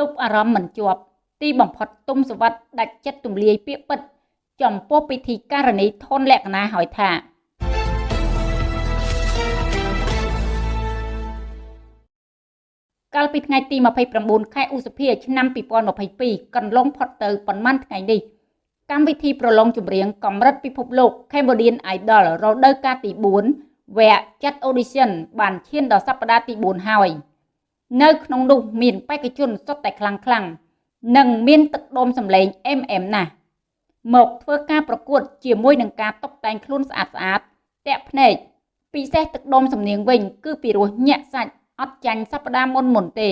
ទប់អារម្មណ៍មិនជាប់ទីបំផុតទុំសវັດដាច់ចិត្តទម្លាយពាក្យពិត ចំពោះពិធីការនីធនលក្ខណៈហើយថាកាលពីថ្ងៃទី29ខែឧសភាឆ្នាំ2022កន្លងផុតទៅប៉ុន្មានថ្ងៃនេះកម្មវិធីប្រឡងចម្រៀងកម្រិតពិភពលោក Cambodian Idol រដូវកាលទី4វគ្គចាត់ audition បានឈានដល់សប្តាហ៍ទី4ហើយ នៅក្នុងនោះមានបេក្ខជនសុទ្ធតែខ្លាំងខ្លាំងនិងមានទឹកដុំសម្លេងអេមអេមណាស់មកធ្វើការប្រកួត ជាមួយនឹងការតុបតែងខ្លួនស្អាតស្អាតតាក់ភ្នែកពិសេសទឹកដុំសំនៀងវិញ គឺពីរោះញាក់សាច់អត់ចាញ់សប្តាហ៍មុនមុនទេ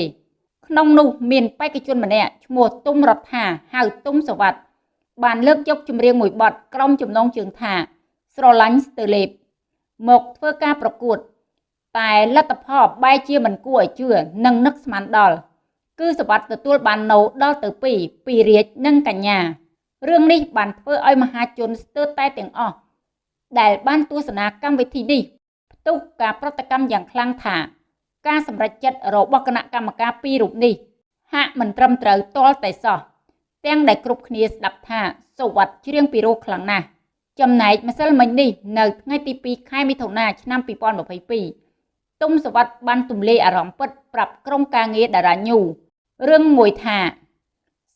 ក្នុងនោះមានបេក្ខជនម្នាក់ឈ្មោះទុំរដ្ឋាហៅទុំសវັດបានលើកយកចម្រៀងមួយបទក្រុមចំណងជើងថា ស្រឡាញ់ស្ទើលេបមកធ្វើការប្រកួត តែលទ្ធផលបែរជាមិនគួរឲ្យជឿនិងនឹកស្មានដល់គឺសវັດទទួលបានណូដល់ទៅ2ពីរាជនិងកញ្ញារឿងនេះបានធ្វើឲ្យមហាជនស្ទើរតែទាំងអស់ដែលបានទស្សនាកម្មវិធីនេះផ្ទុះការប្រតិកម្មយ៉ាងខ្លាំងថា ការសម្រេចចិត្តរបស់គណៈកម្មការពីររូបនេះ ហាក់មិនត្រឹមត្រូវទាល់តែសោះទាំងដែលគ្រប់គ្នាស្ដាប់ថាសុវត្ថិច្រៀងពីរោះខ្លាំងណាស់ចំណែកម្សិលមិញនេះនៅថ្ងៃទី2ខែមិថុនាឆ្នាំ2022 ទុំសវត្ថិបានទម្លាយអារម្មណ៍ពិតប្រាប់ក្រុមការងារតារាញូរឿងមួយថា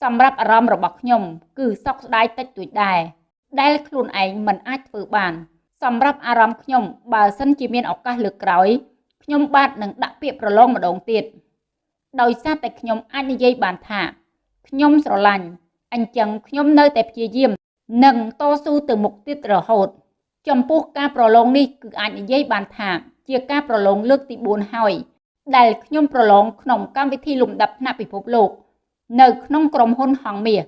សម្រាប់អារម្មណ៍របស់ខ្ញុំ គឺសោកស្ដាយតិចតួចដែរដែលខ្លួនឯងមិនអាចធ្វើបាន សម្រាប់អារម្មណ៍ខ្ញុំបើសិនជាមានឱកាសលើកក្រោយខ្ញុំបាទនឹងដាក់ពាក្យប្រឡងម្ដងទៀតដោយសារតែខ្ញុំអាចនិយាយបានថាខ្ញុំស្រឡាញ់អញ្ចឹងខ្ញុំនៅតែព្យាយាមនិងតស៊ូទៅមុខទៀតរហូត ចំពោះការប្រឡងនេះគឺអាចនិយាយបានថា ជាការប្រឡងលើកទី4ហើយ ដែលខ្ញុំប្រឡងក្នុងកម្មវិធីលំដាប់ថ្នាក់ពិភពលោក នៅក្នុងក្រុមហ៊ុនហងមាស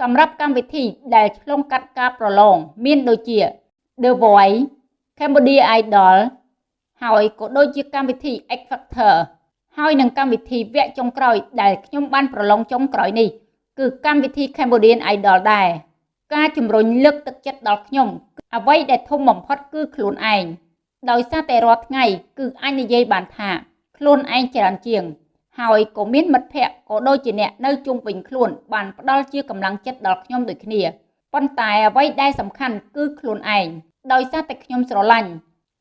សម្រាប់កម្មវិធីដែលឆ្លងកាត់ការប្រឡងមានដូចជា The Voice Cambodia Idol ហើយក៏ដូចជាកម្មវិធី X Factor ហើយនឹងកម្មវិធីវគ្គចុងក្រោយដែលខ្ញុំបានប្រឡងចុងក្រោយនេះគឺកម្មវិធី Cambodian Idol ដែរការជំរុញលើកទឹកចិត្តដល់ខ្ញុំអ្វីដែលធំបំផុតគឺខ្លួនឯង ដោយសារតែរាល់ថ្ងៃគឺអាចនិយាយបានថាខ្លួនឯងច្រើនជាង ហើយក៏មានមិត្តភ័ក្តិក៏ដូចជាអ្នកនៅជុំវិញខ្លួនបានផ្ដល់ជាកម្លាំងចិត្តដល់ខ្ញុំដូចគ្នាប៉ុន្តែអ្វីដែលសំខាន់គឺខ្លួនឯងដោយសារតែខ្ញុំស្រឡាញ់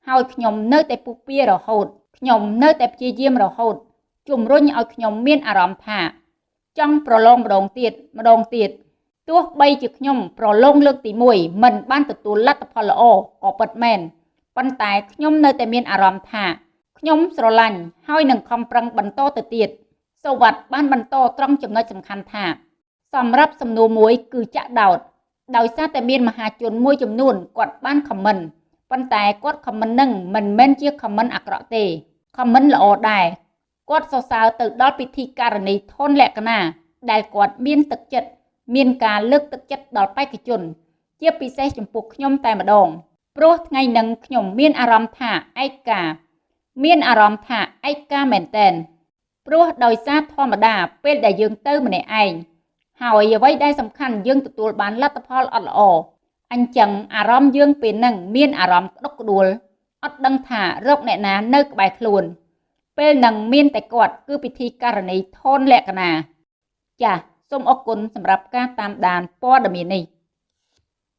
ហើយខ្ញុំនៅតែពុះពៀរហូតខ្ញុំនៅតែព្យាយាមរហូតជំរុញឲ្យខ្ញុំមានអារម្មណ៍ថា ចង់ប្រឡងម្ដងទៀតម្ដងទៀតទោះបីជាខ្ញុំប្រឡងលើកទី1មិនបានទទួលលទ្ធផលល្អក៏ពិតមែន ប៉ុន្តែខ្ញុំនៅតែមានអារម្មណ៍ថាខ្ញុំស្រឡាញ់ហើយនឹងខំប្រឹងបន្តទៅទៀតសូវ័តបានបន្តត្រង់ចំណុចសំខាន់ថា សម្រាប់សំណួរមួយគឺចាក់ដោតដោយសារតែមានមហាជនមួយចំនួនគាត់បានខមមិនប៉ុន្តែគាត់ខមមិននឹងមិនមែនជាខមមិនអាក្រក់ទេខមមិនល្អដែរគាត់សរសើរទៅដល់ពិធីការនីធនលក្ខណៈដែលគាត់មានទឹកចិត្តមានការលើកទឹកចិត្តដល់បេក្ខជន ជាពិសេសចំពោះខ្ញុំតែម្ដង ព្រោះថ្ងៃនឹងខ្ញុំមានអារម្មណ៍ថាឯកា មានអារម្មណ៍ថាឯកាមែនតែនព្រោះដោយសារធម្មតាពេលដែលយើងទៅម្នាក់ឯងហើយអ្វីដែលសំខាន់យើងទទួលបានលទ្ធផលអត់ល្អអញ្ចឹងអារម្មណ៍យើងពេលហ្នឹងមានអារម្មណ៍ក្តុកក្តួលអត់ដឹងថារកអ្នកណានៅក្បែរខ្លួន ពេលនឹងមានតែគាត់គឺពិធីករណីធនលក្ខណៈចាសសូមអរគុណសម្រាប់ការតាមដានព័ត៌មាននេះ